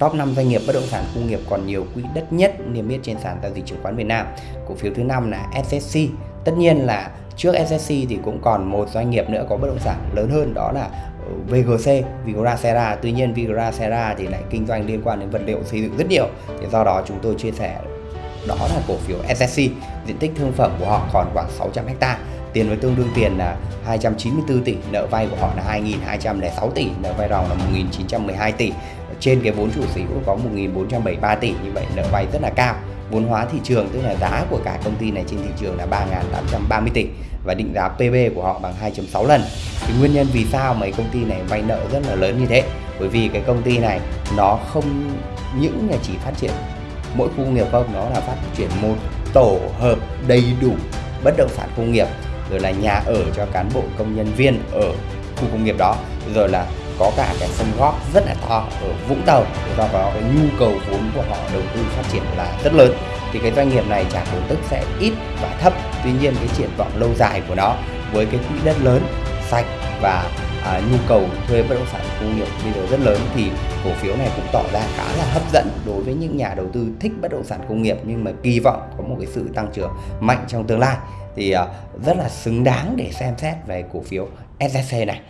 top 5 doanh nghiệp bất động sản khu nghiệp còn nhiều quỹ đất nhất niêm yết trên sàn giao dịch chứng khoán Việt Nam. Cổ phiếu thứ năm là SSC. Tất nhiên là trước SSC thì cũng còn một doanh nghiệp nữa có bất động sản lớn hơn đó là ờ, VGC, Vigra Serra. Tuy nhiên Vigra Serra thì lại kinh doanh liên quan đến vật liệu xây dựng rất nhiều. Thì do đó chúng tôi chia sẻ đó là cổ phiếu SSC. Diện tích thương phẩm của họ còn khoảng 600 ha tiền với tương đương tiền là 294 tỷ, nợ vay của họ là 2.206 tỷ, nợ vay ròng là 1.912 tỷ. Trên cái vốn chủ sở hữu có 1.473 tỷ, như vậy nợ vay rất là cao. Vốn hóa thị trường tức là giá của cả công ty này trên thị trường là 3.830 tỷ và định giá PB của họ bằng 2.6 lần. Thì nguyên nhân vì sao mấy công ty này vay nợ rất là lớn như thế? Bởi vì cái công ty này nó không những là chỉ phát triển mỗi khu công nghiệp không, nó là phát triển một tổ hợp đầy đủ bất động sản công nghiệp rồi là nhà ở cho cán bộ công nhân viên ở khu công nghiệp đó, rồi là có cả cái sân góp rất là to ở Vũng Tàu. Do đó cái nhu cầu vốn của họ đầu tư phát triển là rất lớn, thì cái doanh nghiệp này trả cổ tức sẽ ít và thấp. Tuy nhiên cái triển vọng lâu dài của nó với cái quỹ đất lớn, sạch và à, nhu cầu thuê bất động sản công nghiệp bây giờ rất lớn thì cổ phiếu này cũng tỏ ra khá là hấp dẫn đối với những nhà đầu tư thích bất động sản công nghiệp nhưng mà kỳ vọng có một cái sự tăng trưởng mạnh trong tương lai. Thì à, rất là xứng đáng để xem xét về cổ phiếu SSC này.